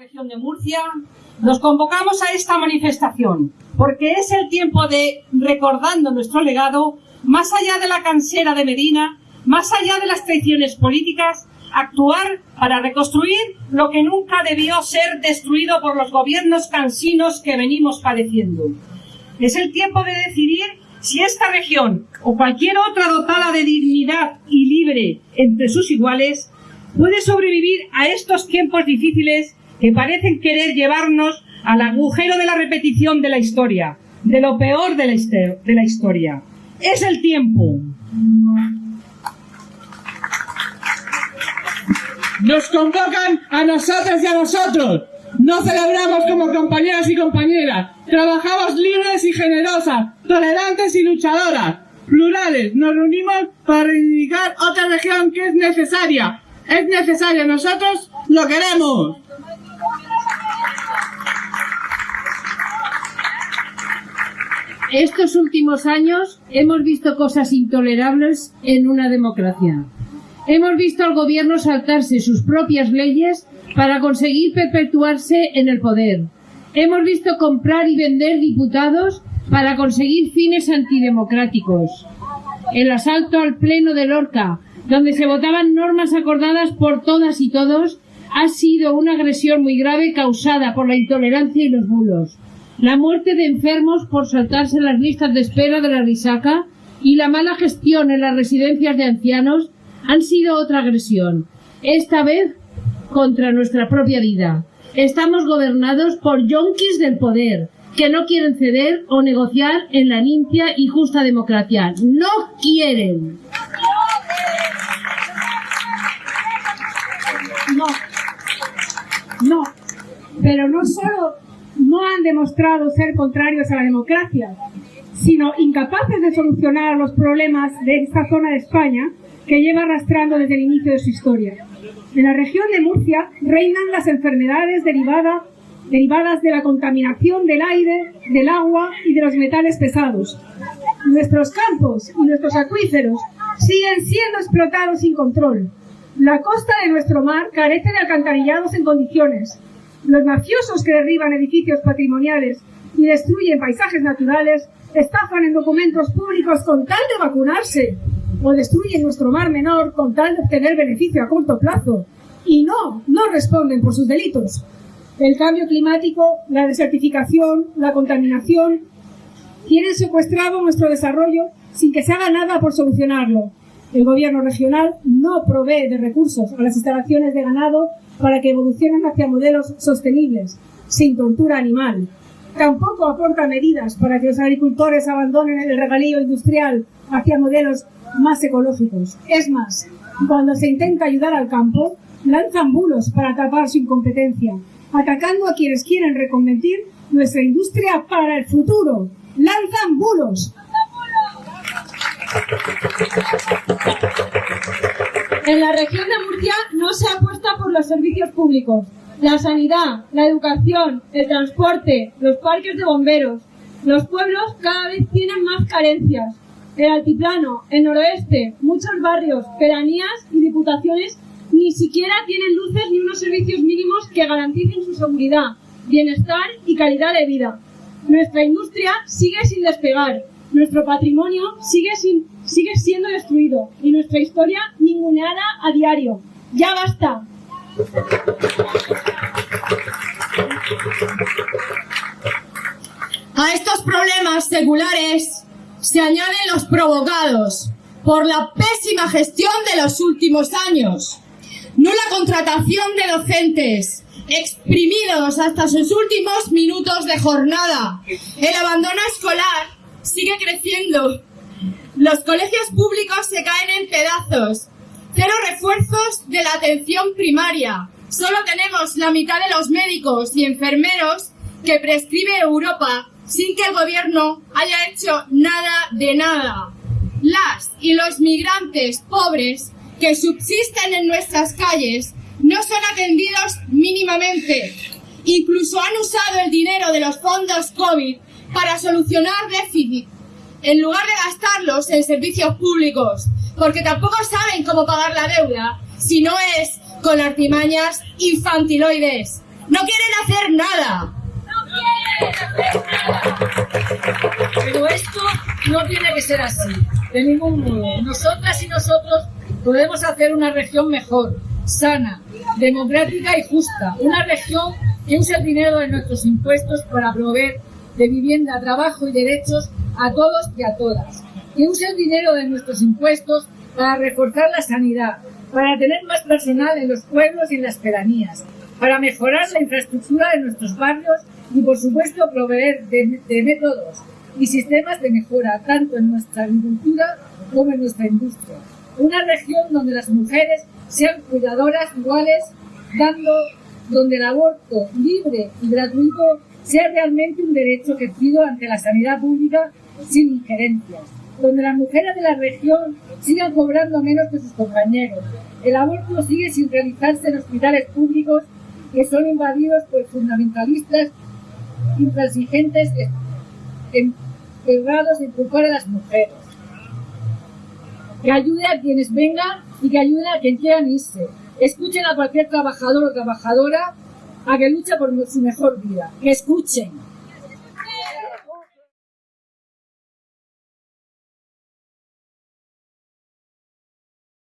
región de Murcia, nos convocamos a esta manifestación porque es el tiempo de, recordando nuestro legado, más allá de la cansera de Medina, más allá de las traiciones políticas, actuar para reconstruir lo que nunca debió ser destruido por los gobiernos cansinos que venimos padeciendo. Es el tiempo de decidir si esta región o cualquier otra dotada de dignidad y libre entre sus iguales puede sobrevivir a estos tiempos difíciles que parecen querer llevarnos al agujero de la repetición de la historia, de lo peor de la, historia. Es el tiempo. Nos convocan a nosotros y a nosotros. No celebramos como compañeras y compañeras. Trabajamos libres y generosas, tolerantes y luchadoras, plurales. Nos reunimos para reivindicar otra región que es necesaria. Es necesaria. Nosotros lo queremos. Estos últimos años hemos visto cosas intolerables en una democracia. Hemos visto al gobierno saltarse sus propias leyes para conseguir perpetuarse en el poder. Hemos visto comprar y vender diputados para conseguir fines antidemocráticos. El asalto al Pleno de Lorca, donde se votaban normas acordadas por todas y todos, ha sido una agresión muy grave causada por la intolerancia y los bulos la muerte de enfermos por saltarse las listas de espera de la risaca y la mala gestión en las residencias de ancianos han sido otra agresión, esta vez contra nuestra propia vida. Estamos gobernados por yonkis del poder, que no quieren ceder o negociar en la limpia y justa democracia. No quieren. No. No. Pero no solo no han demostrado ser contrarios a la democracia, sino incapaces de solucionar los problemas de esta zona de España que lleva arrastrando desde el inicio de su historia. En la región de Murcia reinan las enfermedades derivadas derivadas de la contaminación del aire, del agua y de los metales pesados. Nuestros campos y nuestros acuíferos siguen siendo explotados sin control. La costa de nuestro mar carece de alcantarillados en condiciones, los mafiosos que derriban edificios patrimoniales y destruyen paisajes naturales estafan en documentos públicos con tal de vacunarse o destruyen nuestro mar menor con tal de obtener beneficio a corto plazo y no, no responden por sus delitos. El cambio climático, la desertificación, la contaminación tienen secuestrado nuestro desarrollo sin que se haga nada por solucionarlo. El gobierno regional no provee de recursos a las instalaciones de ganado para que evolucionen hacia modelos sostenibles, sin tortura animal. Tampoco aporta medidas para que los agricultores abandonen el regalío industrial hacia modelos más ecológicos. Es más, cuando se intenta ayudar al campo, lanzan bulos para tapar su incompetencia, atacando a quienes quieren reconvertir nuestra industria para el futuro. ¡Lanzan bulos! En la región de Murcia no se apuesta por los servicios públicos, la sanidad, la educación, el transporte, los parques de bomberos. Los pueblos cada vez tienen más carencias. El altiplano, el noroeste, muchos barrios, pedanías y diputaciones ni siquiera tienen luces ni unos servicios mínimos que garanticen su seguridad, bienestar y calidad de vida. Nuestra industria sigue sin despegar, nuestro patrimonio sigue, sigue siendo destruido y nuestra historia ninguneada a diario. ¡Ya basta! A estos problemas seculares se añaden los provocados por la pésima gestión de los últimos años. Nula contratación de docentes, exprimidos hasta sus últimos minutos de jornada. El abandono escolar sigue creciendo. Los colegios públicos se caen en pedazos. Cero refuerzos de la atención primaria. Solo tenemos la mitad de los médicos y enfermeros que prescribe Europa sin que el gobierno haya hecho nada de nada. Las y los migrantes pobres que subsisten en nuestras calles no son atendidos mínimamente. Incluso han usado el dinero de los fondos COVID para solucionar déficit, en lugar de gastarlos en servicios públicos, porque tampoco saben cómo pagar la deuda, si no es con artimañas infantiloides. no quieren hacer nada. Pero esto no tiene que ser así, de ningún modo. Nosotras y nosotros podemos hacer una región mejor, sana, democrática y justa. Una región que use el dinero de nuestros impuestos para proveer de vivienda, trabajo y derechos a todos y a todas. Que use el dinero de nuestros impuestos para reforzar la sanidad, para tener más personal en los pueblos y en las pedanías, para mejorar la infraestructura de nuestros barrios y, por supuesto, proveer de, de métodos y sistemas de mejora tanto en nuestra agricultura como en nuestra industria. Una región donde las mujeres sean cuidadoras iguales, dando donde el aborto libre y gratuito sea realmente un derecho ejercido ante la sanidad pública sin injerencias, donde las mujeres de la región sigan cobrando menos que sus compañeros. El aborto sigue sin realizarse en hospitales públicos que son invadidos por fundamentalistas intransigentes encargados en culpar a las mujeres. Que ayude a quienes vengan y que ayude a quien quieran irse. Escuchen a cualquier trabajador o trabajadora a que lucha por su mejor vida. Que escuchen.